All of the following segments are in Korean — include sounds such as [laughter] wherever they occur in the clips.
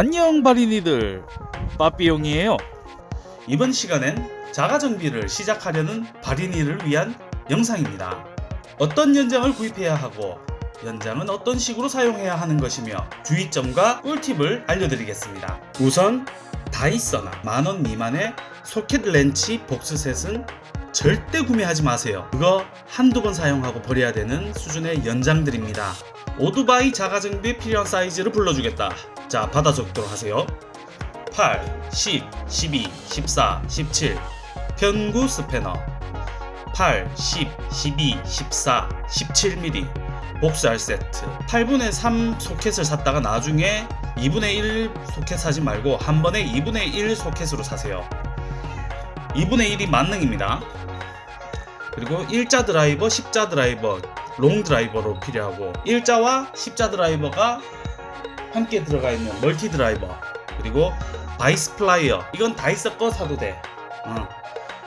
안녕 바리니들. 빠삐용이에요. 이번 시간엔 자가정비를 시작하려는 바리니를 위한 영상입니다. 어떤 연장을 구입해야 하고 연장은 어떤 식으로 사용해야 하는 것이며 주의점과 꿀팁을 알려드리겠습니다. 우선 다이서나 만원 미만의 소켓 렌치 복스셋은 절대 구매하지 마세요. 그거 한두 번 사용하고 버려야 되는 수준의 연장들입니다 오토바이 자가정비에 필요한 사이즈를 불러주겠다. 자 받아 적도록 하세요. 8, 10, 12, 14, 17 편구 스패너. 8, 10, 12, 14, 17mm 복수할 세트. 8분의 3 소켓을 샀다가 나중에 2분의 1 소켓 사지 말고 한 번에 2분의 1 소켓으로 사세요. 2분의 1이 만능입니다 그리고 일자 드라이버, 십자 드라이버, long 드라이버도 필요하고 일자와 십자 드라이버가 함께 들어가 있는 멀티 드라이버 그리고 바이스 플라이어. 이건 다이소 거 사도 돼. 어.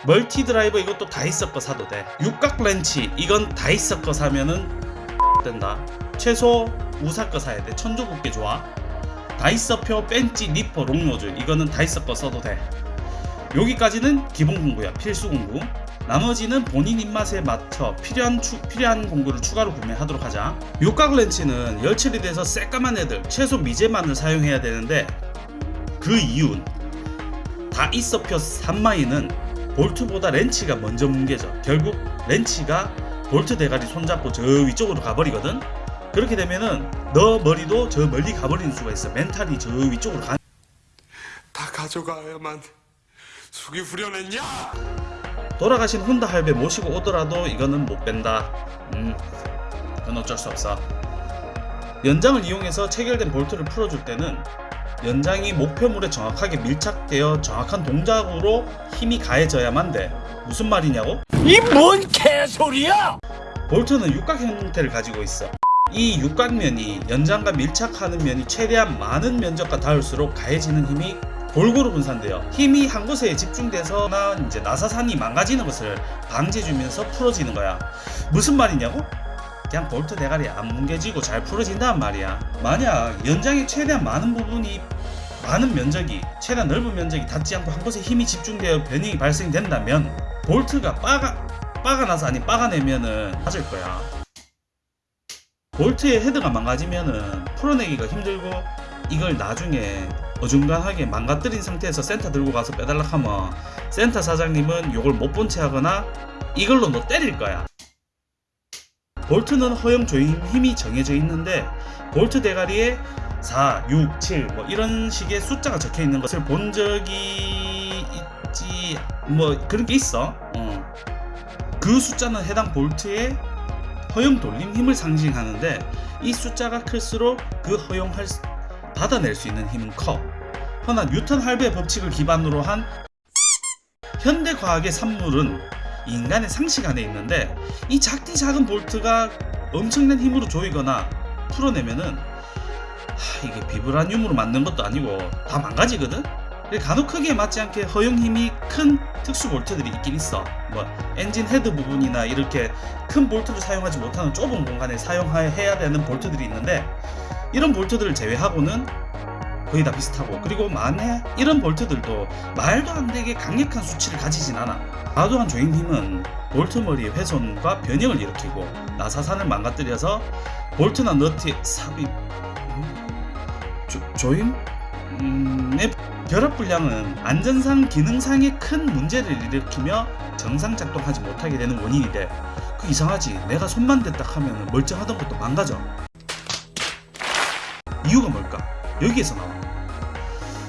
멀티 드라이버 이것도 다이소 거 사도 돼. 육각 렌치 이건 다이소 거 사면은 된다. 최소 우사 거 사야 돼. 천조국게 좋아. 다이소표 펜치 니퍼 long nose. 이거는 다이소 거 써도 돼 여기까지는 기본 공구야 필수 공구 나머지는 본인 입맛에 맞춰 필요한, 추, 필요한 공구를 추가로 구매하도록 하자. 육각 렌치는 열 처리 돼서 새까만 애들 최소 미제만을 사용해야 되는데 그 이유는 다이소표 삼마이는 볼트보다 렌치가 먼저 뭉개져. 결국 렌치가 볼트 대가리 손잡고 저 위쪽으로 가버리거든. 그렇게 되면은 너 머리도 저 멀리 가버리는 수가 있어. 멘탈이 저 위쪽으로 가. 다 가져가야만 속이 후련했냐? 돌아가신 혼다 할배 모시고 오더라도 이거는 못 뺀다. 음, 그건 어쩔 수 없어. 연장을 이용해서 체결된 볼트를 풀어줄 때는 연장이 목표물에 정확하게 밀착되어 정확한 동작으로 힘이 가해져야만 돼. 무슨 말이냐고? 이 뭔 개소리야! 볼트는 육각 형태를 가지고 있어. 이 육각면이 연장과 밀착하는 면이 최대한 많은 면적과 닿을수록 가해지는 힘이 골고루 분산돼요. 힘이 한 곳에 집중돼서 나 이제 나사산이 망가지는 것을 방지해주면서 풀어지는 거야. 무슨 말이냐고? 그냥 볼트 대가리 안 뭉개지고 잘 풀어진다는 말이야. 만약 연장의 최대한 많은 부분이 많은 면적이 최대한 넓은 면적이 닿지 않고 한 곳에 힘이 집중되어 변형이 발생된다면 볼트가 빠가 빠가 나서 아니 빠가 내면은 맞을 거야. 볼트의 헤드가 망가지면은 풀어내기가 힘들고 이걸 나중에 어중간하게 망가뜨린 상태에서 센터 들고 가서 빼달라 하면 센터 사장님은 이걸 못 본 체 하거나 이걸로 너 때릴 거야. 볼트는 허용 조임 힘이 정해져 있는데 볼트 대가리에 4, 6, 7 뭐 이런 식의 숫자가 적혀 있는 것을 본 적이 있지 뭐 그런 게 있어. 어. 그 숫자는 해당 볼트의 허용 돌림 힘을 상징하는데 이 숫자가 클수록 그 허용할 수- 받아낼 수 있는 힘은 커. 허나 뉴턴 할배의 법칙을 기반으로 한 현대 과학의 산물은 인간의 상식 안에 있는데 이 작디 작은 볼트가 엄청난 힘으로 조이거나 풀어내면은 하, 이게 비브라늄으로 만든 것도 아니고 다 망가지거든. 간혹 크기에 맞지 않게 허용 힘이 큰 특수 볼트들이 있긴 있어. 뭐 엔진 헤드 부분이나 이렇게 큰 볼트를 사용하지 못하는 좁은 공간에 사용해야 되는 볼트들이 있는데 이런 볼트들을 제외하고는 거의 다 비슷하고 그리고 만에 이런 볼트들도 말도 안 되게 강력한 수치를 가지진 않아 과도한 조임 힘은 볼트 머리의 훼손과 변형을 일으키고 나사산을 망가뜨려서 볼트나 너트의 삽입 음? 조, 조임? 음, 의 결합 불량은 안전상 기능상의 큰 문제를 일으키며 정상 작동하지 못하게 되는 원인이 돼. 그 이상하지. 내가 손만 댔다 하면 멀쩡하던 것도 망가져. 이유가 뭘까? 여기에서 나와.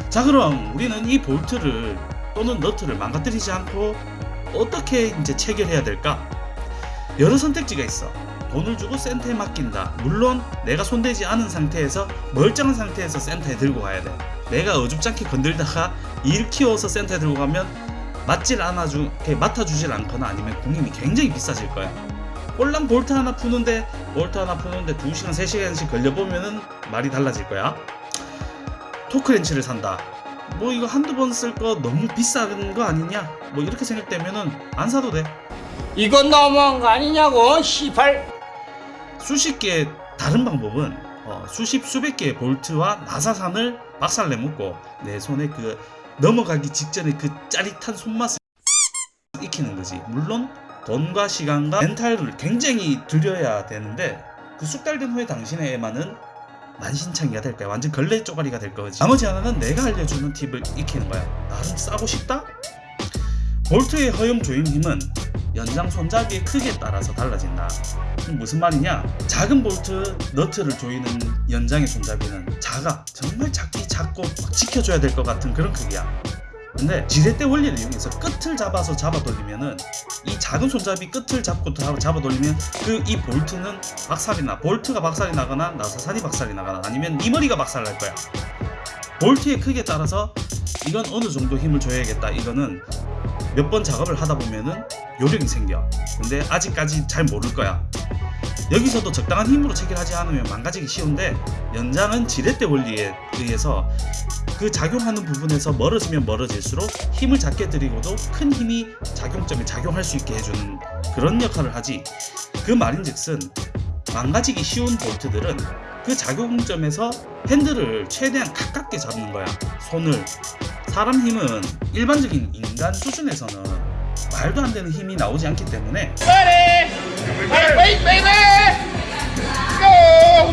자 그럼 우리는 이 볼트를 또는 너트를 망가뜨리지 않고 어떻게 이제 체결해야 될까? 여러 선택지가 있어. 돈을 주고 센터에 맡긴다. 물론 내가 손대지 않은 상태에서 멀쩡한 상태에서 센터에 들고 가야 돼. 내가 어줍잖게 건들다가 일 키워서 센터에 들고 가면 맞질 않아주, 맡아주질 않거나 아니면 공임이 굉장히 비싸질 거야. 꼴랑 볼트 하나 푸는데 볼트 하나 푸는데 2시간 3시간씩 걸려보면은 말이 달라질 거야. 토크렌치를 산다. 뭐 이거 한두 번 쓸 거 너무 비싼 거 아니냐? 뭐 이렇게 생각되면은 안 사도 돼. 이건 너무한 거 아니냐고, 시발! 수십 개의 다른 방법은 어, 수십 수백 개의 볼트와 나사산을 박살 내먹고 내 손에 그 넘어가기 직전에 그 짜릿한 손맛을 익히는 거지. 물론 돈과 시간과 멘탈을 굉장히 들여야 되는데 그 숙달된 후에 당신의 애만은 만신창이가 될 거야. 완전 걸레 쪼가리가 될 거지. 나머지 하나는 내가 알려주는 팁을 익히는 거야. 나름 싸고 싶다? 볼트의 허용 조임 힘은 연장 손잡이의 크기에 따라서 달라진다. 무슨 말이냐? 작은 볼트 너트를 조이는 연장의 손잡이는 작아. 정말 작기 작고 막 지켜줘야 될 것 같은 그런 크기야. 근데 지렛대 원리를 이용해서 끝을 잡아서 잡아 돌리면은 이 작은 손잡이 끝을 잡고 잡아, 돌리면 그 이 볼트는 박살이 나 볼트가 박살이 나거나 나사산이 박살이 나거나 아니면 네 머리가 박살 날 거야. 볼트의 크기에 따라서 이건 어느 정도 힘을 줘야겠다. 이거는 몇 번 작업을 하다 보면은 요령이 생겨. 근데 아직까지 잘 모를 거야. 여기서도 적당한 힘으로 체결하지 않으면 망가지기 쉬운데 연장은 지렛대 원리에 의해서 그 작용하는 부분에서 멀어지면 멀어질수록 힘을 작게 들이고도 큰 힘이 작용점에 작용할 수 있게 해주는 그런 역할을 하지. 그 말인즉슨 망가지기 쉬운 볼트들은 그 작용점에서 핸들을 최대한 가깝게 잡는 거야. 손을. 사람 힘은 일반적인 인간 수준에서는 말도 안 되는 힘이 나오지 않기 때문에 Wait, baby! Go!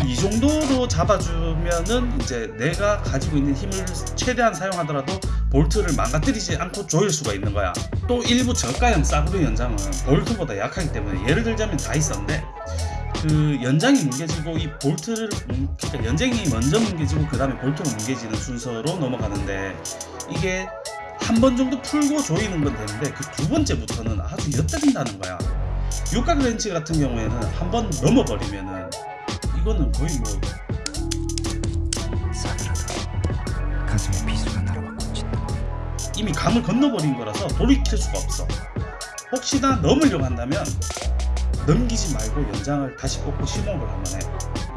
이 정도로 잡아주면은 이제 내가 가지고 있는 힘을 최대한 사용하더라도 볼트를 망가뜨리지 않고 조일 수가 있는 거야. 또 일부 저가형 싸구려 연장은 볼트보다 약하기 때문에 예를 들자면 다 있었는데 그 연장이 뭉개지고 이 볼트를 뭉- 그러니까 연장이 먼저 뭉개지고 그 다음에 볼트가 뭉개지는 순서로 넘어가는데 이게 한 번 정도 풀고 조이는 건 되는데 그 두 번째부터는 아주 엿들린다는 거야. 육각 렌치 같은 경우에는 한 번 넘어버리면은 이거는 거의 뭐 싸늘하다. 가슴에 비수가 날아와 꽂힌다. 이미 강을 건너버린 거라서 돌이킬 수가 없어. 혹시나 넘으려고 한다면 넘기지 말고 연장을 다시 꽂고 심호흡을 한번 해.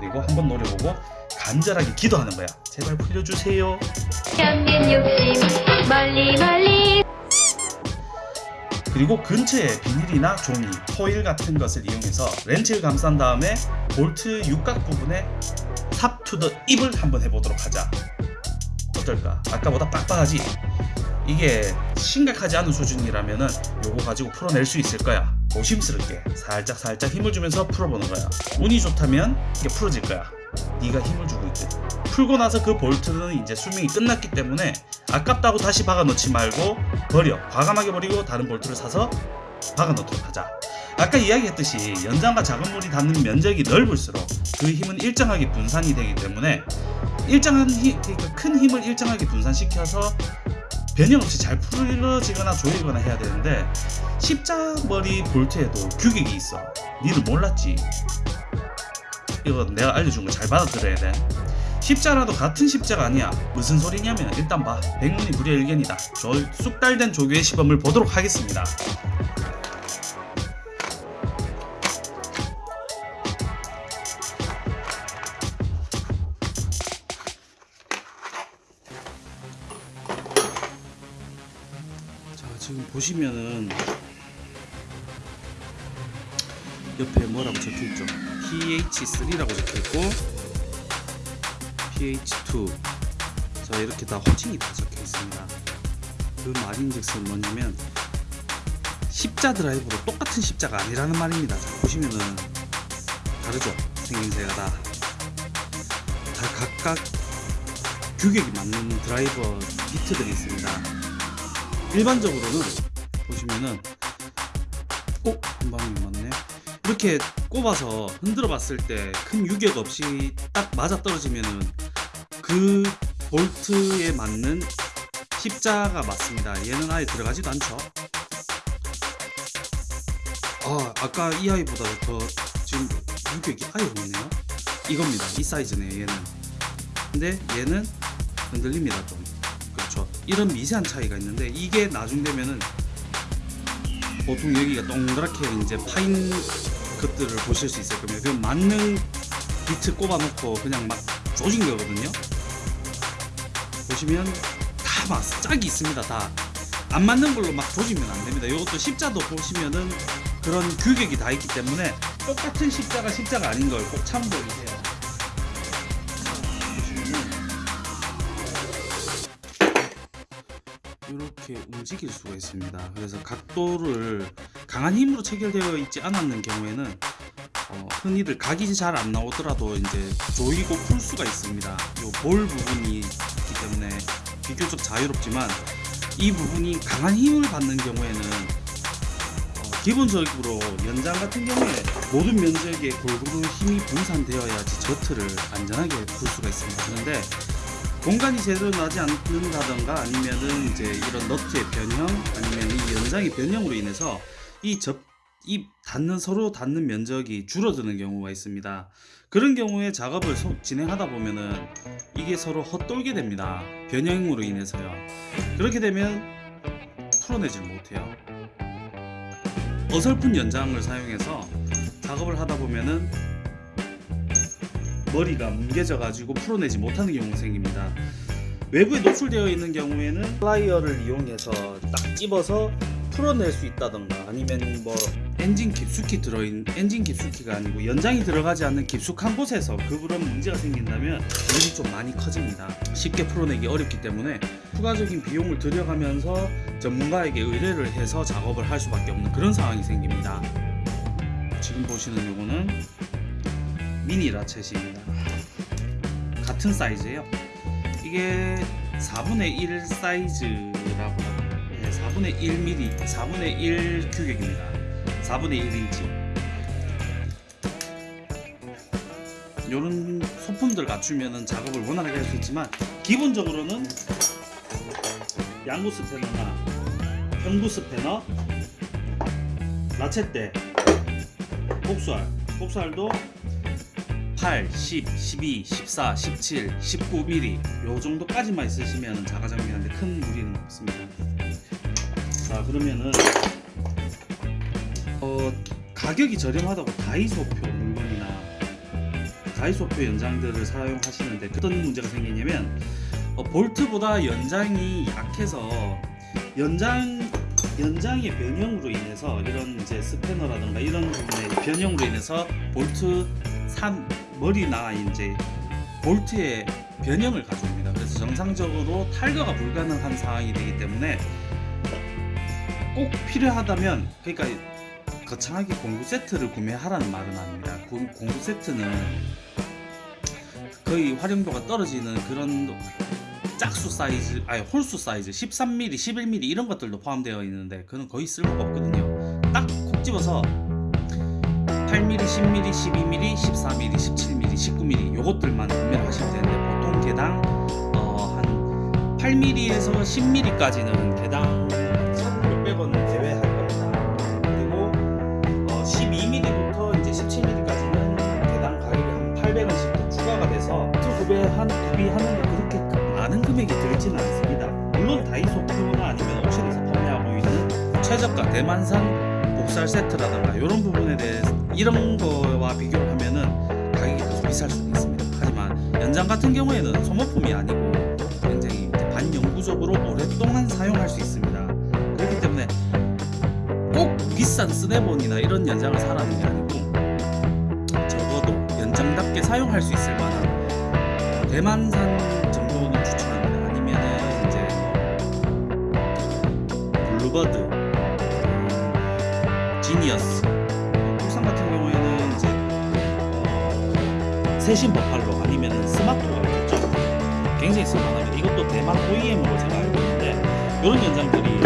그리고 한번 노려보고 간절하게 기도하는 거야. 제발 풀려주세요. 향긴 욕심 멀리 멀리 그리고 근처에 비닐이나 종이, 포일 같은 것을 이용해서 렌치를 감싼 다음에 볼트 육각 부분에 삽투더 입을 한번 해보도록 하자. 어떨까? 아까보다 빡빡하지? 이게 심각하지 않은 수준이라면 은 요거 가지고 풀어낼 수 있을 거야. 조심스럽게 살짝 살짝 힘을 주면서 풀어보는 거야. 운이 좋다면 이게 풀어질 거야. 네가 힘을 주고 있거든. 풀고 나서 그 볼트는 이제 수명이 끝났기 때문에 아깝다고 다시 박아 넣지 말고 버려. 과감하게 버리고 다른 볼트를 사서 박아 넣도록 하자. 아까 이야기했듯이 연장과 작은 물이 닿는 면적이 넓을수록 그 힘은 일정하게 분산이 되기 때문에 일정한 힘, 그러니까 큰 힘을 일정하게 분산시켜서 변형 없이 잘 풀어지거나 조이거나 해야 되는데 십자머리 볼트에도 규격이 있어. 니는 몰랐지? 이거 내가 알려준 거 잘 받아들여야 돼. 십자라도 같은 십자가 아니야. 무슨 소리냐면 일단 봐. 백문이 불여일견이다. 저 쑥달된 조교의 시범을 보도록 하겠습니다. 자 지금 보시면은 옆에 뭐라고 적혀있죠 pH3라고 적혀있고 pH2 자 이렇게 다 호칭이 다 적혀 있습니다. 그 말인즉슨 뭐냐면 십자 드라이브로 똑같은 십자가 아니라는 말입니다. 자, 보시면은 다르죠? 생김새가 다, 다 각각 규격이 맞는 드라이버 비트들이 있습니다. 일반적으로는 보시면은 어? 한 방이 맞네? 이렇게 꼽아서 흔들어 봤을 때 큰 유격 없이 딱 맞아 떨어지면은 그 볼트에 맞는 십자가 맞습니다. 얘는 아예 들어가지도 않죠. 아 아까 이 아이보다 더 지금 유격이 아예 없네요. 이겁니다. 이 사이즈네요 얘는. 근데 얘는 흔들립니다 좀. 그렇죠. 이런 미세한 차이가 있는데 이게 나중 되면은 보통 여기가 동그랗게 이제 파인 것들을 보실 수 있을 겁니다. 그 맞는 비트 꼽아놓고 그냥 막 조진 거거든요. 보시면 다 막 짝이 있습니다. 다 안 맞는 걸로 막 조지면 안됩니다. 이것도 십자도 보시면은 그런 규격이 다 있기 때문에 똑같은 십자가 십자가 아닌 걸 꼭 참고해주세요. 이렇게 움직일 수가 있습니다. 그래서 각도를 강한 힘으로 체결되어 있지 않았는 경우에는 어, 흔히들 각이 잘 안 나오더라도 이제 조이고 풀 수가 있습니다. 요 볼 부분이 비교적 자유롭지만 이 부분이 강한 힘을 받는 경우에는 어, 기본적으로 연장 같은 경우에 모든 면적에 골고루 힘이 분산되어야지 저트를 안전하게 풀 수가 있습니다. 그런데 공간이 제대로 나지 않는다던가 아니면은 이제 이런 너트의 변형 아니면 이 연장의 변형으로 인해서 이 접, 이 닿는 서로 닿는 면적이 줄어드는 경우가 있습니다. 그런 경우에 작업을 소- 진행하다 보면은 이게 서로 헛돌게 됩니다. 변형으로 인해서요. 그렇게 되면 풀어내질 못해요. 어설픈 연장을 사용해서 작업을 하다 보면은 머리가 뭉개져 가지고 풀어내지 못하는 경우가 생깁니다. 외부에 노출되어 있는 경우에는 플라이어를 이용해서 딱 집어서 풀어낼 수 있다던가 아니면 뭐 엔진 깊숙이 들어있는 엔진 깊숙이가 아니고 연장이 들어가지 않는 깊숙한 곳에서 그런 문제가 생긴다면 일이 좀 많이 커집니다. 쉽게 풀어내기 어렵기 때문에 추가적인 비용을 들여가면서 전문가에게 의뢰를 해서 작업을 할 수밖에 없는 그런 상황이 생깁니다. 지금 보시는 요거는 미니 라쳇입니다. 같은 사이즈예요. 이게 4분의 1 사이즈라고 합니다. 예, 4분의 1mm, 4분의 1 규격입니다. 4분의 1인치. 이런 소품들 갖추면은 작업을 원활하게 할 수 있지만 기본적으로는 양구 스패너나 평구 스패너, 라쳇대, 복수알, 복수알도 8, 10, 12, 14, 17, 19mm 요 정도까지만 있으시면 자가정비하는데 큰 무리는 없습니다. 자 그러면은 어, 가격이 저렴하다고 다이소표 물건이나 다이소표 연장들을 사용하시는데 어떤 문제가 생기냐면 어, 볼트보다 연장이 약해서 연장 연장의 변형으로 인해서 이런 이제 스패너라든가 이런 부분의 변형으로 인해서 볼트 3 머리나 이제 볼트의 변형을 가져옵니다. 그래서 정상적으로 탈거가 불가능한 상황이 되기 때문에 꼭 필요하다면 그러니까 거창하게 공구 세트를 구매하라는 말은 아닙니다. 공- 공구 세트는 거의 활용도가 떨어지는 그런 짝수 사이즈, 아니 홀수 사이즈, 13mm, 11mm 이런 것들도 포함되어 있는데 그건 거의 쓸모가 없거든요. 딱 콕 집어서 8mm, 10mm, 12mm, 14mm, 17mm, 19mm 요것들만 구매를 하시면 되는데 보통 개당 어, 한 8mm에서 10mm까지는 개당 최저가 대만산 복살 세트라든가 이런 부분에 대해서 이런 거와 비교를 하면은 가격이 더 비쌀 수도 있습니다. 하지만 연장 같은 경우에는 소모품이 아니고 굉장히 반영구적으로 오랫동안 사용할 수 있습니다. 그렇기 때문에 꼭 비싼 스네본이나 이런 연장을 사라는 게 아니고 적어도 연장답게 사용할 수 있을 만한 대만산 정도는 추천합니다. 아니면은 이제 뭐 블루버드, 음, 지니어스, 울산 같은 경우에는 이제 어, 세신 버팔로 아니면은 스마트가 있죠. 굉장히 쓸만합니다. 이것도 대만 OEM으로 제가 알고 있는데 이런 연장들이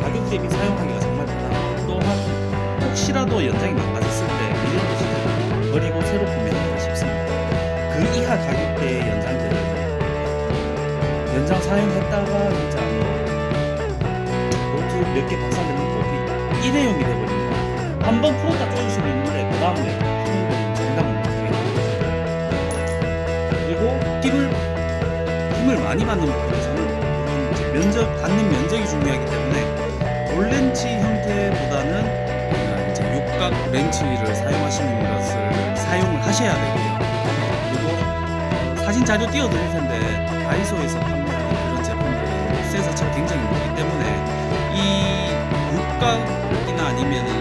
가격 대비 사용하기가 정말 편합니다. 또한 혹시라도 연장이 망가졌을 때 미련 없이 버리고 새로 구매하기가 쉽습니다. 그 이하 가격대의 연장들은 연장 사용했다가 진짜 뭐 볼트 몇개 박살내는 것이 일회용이 돼버립니다. 한 번 풀었다 수는 있는데 그 다음에 푸는 건 장담은 못하게 됩니다. 그리고 힘을 힘을 많이 받는 이제 면적 닿는 면적이 중요하기 때문에 볼렌치 형태보다는 어, 이제 육각 렌치를 사용하시는 것을 사용을 하셔야 되고요. 그리고 사진 자료 띄워드릴 텐데 다이소에서 판매하는 그런 제품들은 세 자체가 굉장히 높기 때문에 이 육각이나 아니면 이런 홈들이 한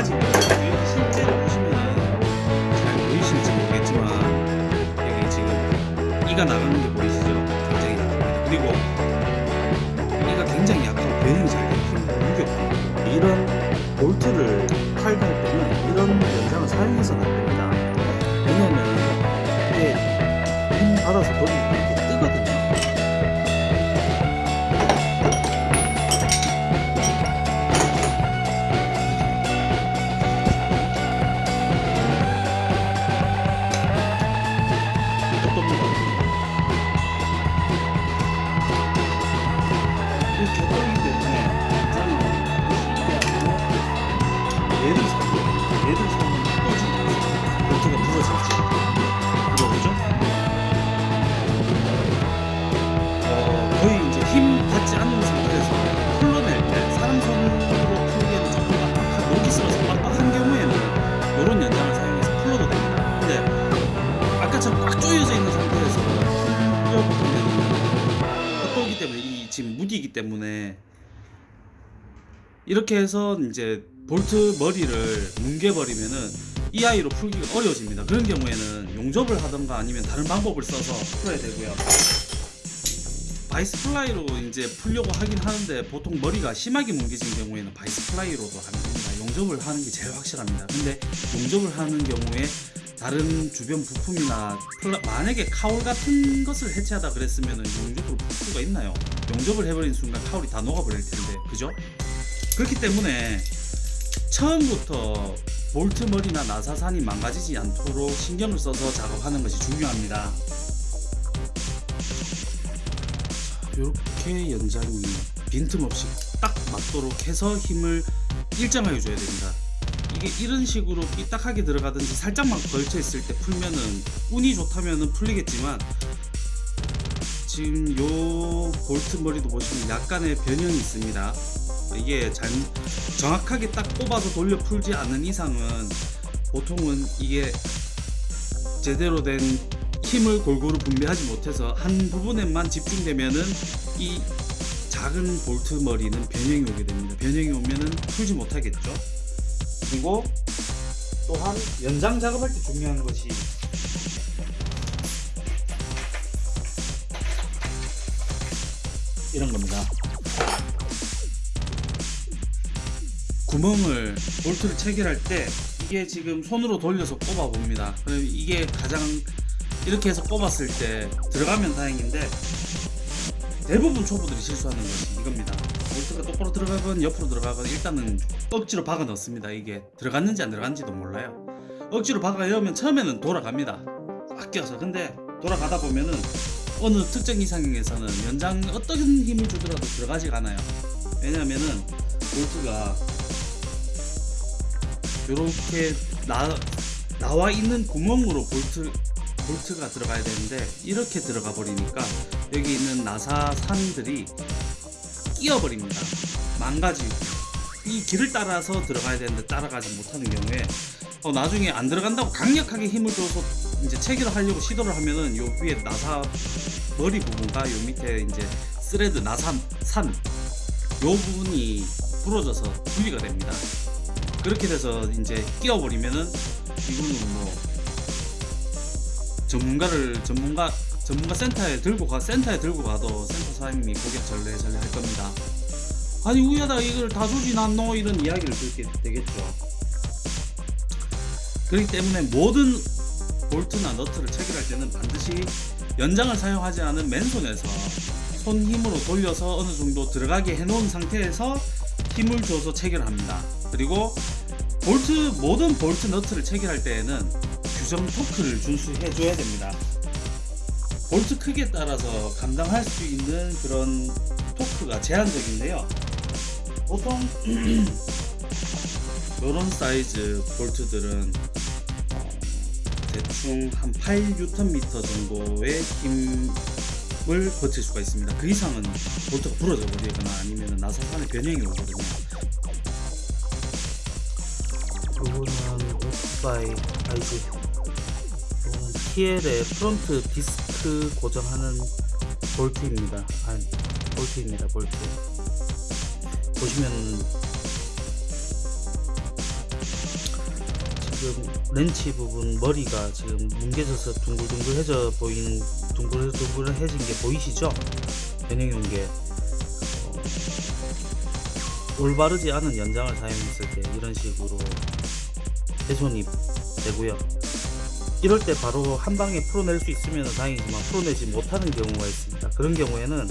가지 실제로 보시면 잘 보이실지 모르겠지만 여기 지금 이가 나가는 게 보이시죠? 굉장히 약합니다. 그리고 이가 굉장히 약하고 변형이 잘 되어 있습니다. 무겁고 이런 볼트를 탈거할 때는 이런 연장을 사용해서는 안 됩니다. 왜냐면 이게 힘 받아서 돌립니다. 이렇게 해서 이제 볼트 머리를 뭉개버리면은 이 아이로 풀기가 어려워집니다. 그런 경우에는 용접을 하던가 아니면 다른 방법을 써서 풀어야 되고요. 바이스 플라이로 이제 풀려고 하긴 하는데 보통 머리가 심하게 뭉개진 경우에는 바이스 플라이로도 됩니다. 용접을 하는 게 제일 확실합니다. 근데 용접을 하는 경우에 다른 주변 부품이나 만약에 cowl 같은 것을 해체하다 그랬으면 용접으로 풀 수가 있나요? 용접을 해버린 순간 카울이 다 녹아버릴 텐데 그죠? 그렇기 때문에 처음부터 볼트 머리나 나사산이 망가지지 않도록 신경을 써서 작업하는 것이 중요합니다. 이렇게 연장이 빈틈없이 딱 맞도록 해서 힘을 일정하게 줘야 됩니다. 이게 이런 식으로 삐딱하게 들어가든지 살짝만 걸쳐 있을 때 풀면은 운이 좋다면은 풀리겠지만 지금 요 볼트 머리도 보시면 약간의 변형이 있습니다. 이게 잘 정확하게 딱 뽑아서 돌려 풀지 않는 이상은 보통은 이게 제대로 된 힘을 골고루 분배하지 못해서 한 부분에만 집중되면은 이 작은 볼트 머리는 변형이 오게 됩니다. 변형이 오면은 풀지 못하겠죠. 그리고 또한 연장 작업할 때 중요한 것이 이런 겁니다. 구멍을 볼트를 체결할 때 이게 지금 손으로 돌려서 꼽아 봅니다. 그럼 이게 가장 이렇게 해서 꼽았을 때 들어가면 다행인데 대부분 초보들이 실수하는 것이 이겁니다. 볼트가 똑바로 들어가건 옆으로 들어가건 일단은 억지로 박아 넣습니다. 이게 들어갔는지 안 들어갔는지도 몰라요. 억지로 박아 넣으면 처음에는 돌아갑니다. 아껴서 근데 돌아가다 보면은 어느 특정 이상에서는 연장 어떤 힘을 주더라도 들어가지가 않아요. 왜냐면은 볼트가 이렇게 나, 나와 있는 구멍으로 볼트 볼트가 들어가야 되는데 이렇게 들어가 버리니까 여기 있는 나사산들이 끼어 버립니다. 망가지고 이 길을 따라서 들어가야 되는데 따라가지 못하는 경우에 어, 나중에 안 들어간다고 강력하게 힘을 줘서 이제 체결을 하려고 시도를 하면은 요 위에 나사 머리 부분과 요 밑에 이제 thread 나사산 요 부분이 부러져서 분리가 됩니다. 그렇게 돼서 이제 끼워버리면은 이거는 뭐 전문가를 전문가 전문가 센터에 들고 가 센터에 들고 가도 센터 사장님이 고개 절레절레 할 겁니다. 아니 우야다 이걸 다 조지놨노 이런 이야기를 듣게 되겠죠. 그렇기 때문에 모든 볼트나 너트를 체결할 때는 반드시 연장을 사용하지 않은 맨손에서 손 힘으로 돌려서 어느 정도 들어가게 해놓은 상태에서 힘을 줘서 체결합니다. 그리고 볼트 모든 볼트 너트를 체결할 때에는 규정 토크를 준수해 줘야 됩니다. 볼트 크기에 따라서 감당할 수 있는 그런 토크가 제한적인데요. 보통 [clears throat] 이런 사이즈 볼트들은 어, 대충 한 8Nm 정도의 힘을 버틸 수가 있습니다. 그 이상은 볼트가 부러져 버리거나 아니면 나사산의 변형이 오거든요. 바이 요거는 TL의 front 디스크 고정하는 볼트입니다. 아니 볼트입니다 볼트. 보시면 지금 렌치 부분 머리가 지금 뭉개져서 둥글둥글해져 보이는 둥글둥글해진 게 보이시죠? 변형이 온게 올바르지 않은 연장을 사용했을 때 이런 식으로 훼손이 되고요. 이럴 때 바로 한 방에 풀어낼 수 있으면 다행이지만 풀어내지 못하는 경우가 있습니다. 그런 경우에는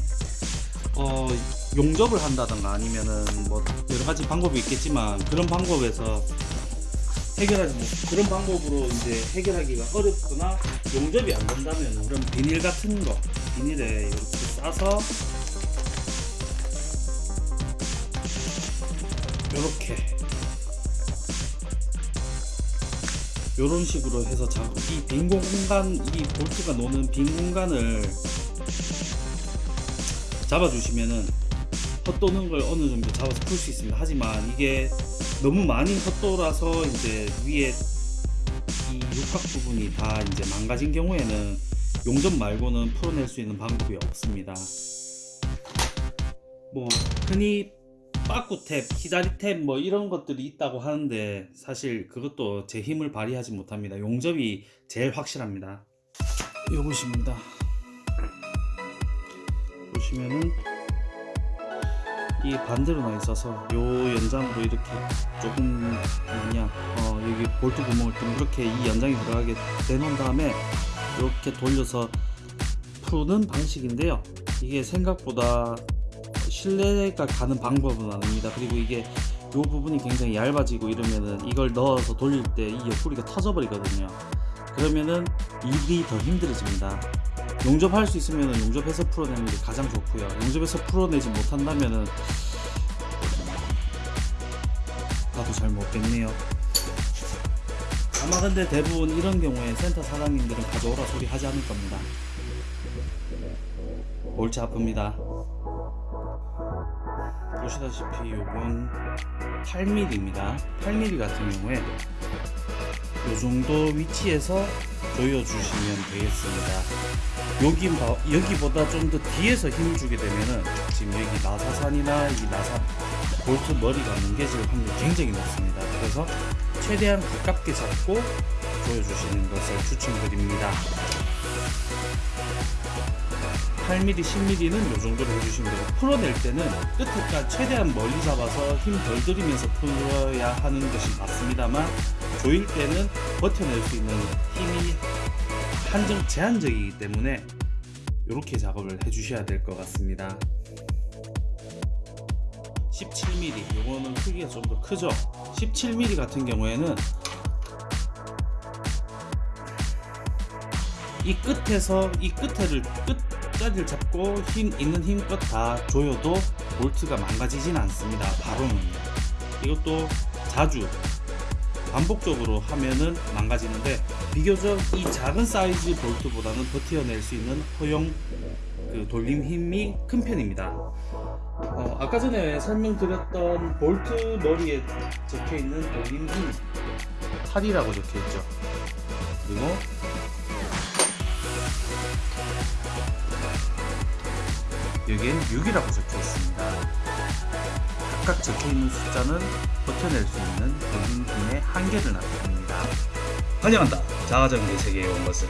어, 용접을 한다던가 아니면은 뭐 여러 가지 방법이 있겠지만 그런 방법에서 해결하지 못 그런 방법으로 이제 해결하기가 어렵거나 용접이 안 된다면 그런 비닐 같은 거 비닐에 이렇게 싸서 이렇게 이런 식으로 해서 이 빈 공간 이 볼트가 노는 빈 공간을 잡아주시면은 헛도는 걸 어느 정도 잡아서 풀 수 있습니다. 하지만 이게 너무 많이 헛돌아서 이제 위에 이 육각 부분이 다 이제 망가진 경우에는 용접 말고는 풀어낼 수 있는 방법이 없습니다. 뭐 흔히 빠꾸탭, 히다리탭 뭐 이런 것들이 있다고 하는데 사실 그것도 제 힘을 발휘하지 못합니다. 용접이 제일 확실합니다. 요것입니다. 보시면은 이 반대로 나 있어서 요 연장으로 이렇게 조금 뭐냐 어 여기 볼트 구멍을 둥그렇게 이 연장이 들어가게 내놓은 다음에 이렇게 돌려서 푸는 방식인데요. 이게 생각보다 신뢰가 가는 방법은 아닙니다. 그리고 이게 요 부분이 굉장히 얇아지고 이러면은 이걸 넣어서 돌릴 때 이 옆구리가 터져버리거든요. 그러면은 일이 더 힘들어집니다. 용접할 수 있으면 용접해서 풀어내는 게 가장 좋고요. 용접해서 풀어내지 못한다면은 나도 잘 먹겠네요. 아마 근데 대부분 이런 경우에 센터 사장님들은 가져오라 소리 하지 않을 겁니다. 골치 아픕니다. 보시다시피 요건 8mm입니다. 8mm 같은 경우에 요 정도 위치에서 조여주시면 되겠습니다. 여기 봐- 여기보다 좀 더 뒤에서 힘을 주게 되면은 지금 여기 나사산이나 이 나사 볼트 머리가 뭉개질 확률이 굉장히 높습니다. 그래서 최대한 가깝게 잡고 조여주시는 것을 추천드립니다. 8mm, 10mm는 이 정도로 해주시면 되고 풀어낼 때는 끝에까지 최대한 멀리 잡아서 힘 덜 들이면서 풀어야 하는 것이 맞습니다만 조일 때는 버텨낼 수 있는 힘이 한정 제한적이기 때문에 이렇게 작업을 해주셔야 될 것 같습니다. 17mm 요거는 크기가 좀 더 크죠 17mm 같은 경우에는 이 끝에서 이 끝에를 끝 자리를 잡고 힘 있는 힘껏 다 조여도 볼트가 망가지진 않습니다 바로는 이것도 자주 반복적으로 하면은 망가지는데 비교적 이 작은 사이즈 볼트보다는 버텨낼 수 있는 허용 그 돌림 힘이 큰 편입니다. 어, 아까 전에 설명드렸던 볼트 머리에 적혀 있는 돌림 힘 8이라고 적혀 있죠. 그리고 여기엔 6이라고 적혀 있습니다. 각각 적혀 있는 숫자는 버텨낼 수 있는 돌림 힘의 한계를 나타냅니다. 환영한다. 자가정비 세계에 온 것을.